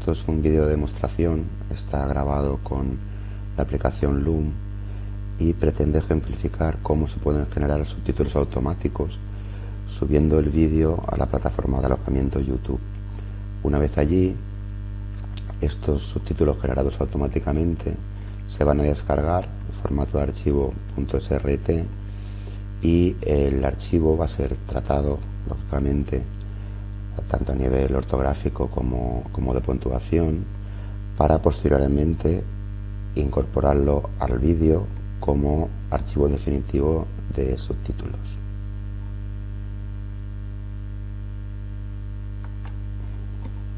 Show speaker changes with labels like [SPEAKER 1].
[SPEAKER 1] Esto es un vídeo de demostración, está grabado con la aplicación Loom y pretende ejemplificar cómo se pueden generar subtítulos automáticos subiendo el vídeo a la plataforma de alojamiento YouTube. Una vez allí, estos subtítulos generados automáticamente se van a descargar en formato de archivo .srt y el archivo va a ser tratado, lógicamente, tanto a nivel ortográfico como, como de puntuación, para posteriormente incorporarlo al vídeo como archivo definitivo de subtítulos.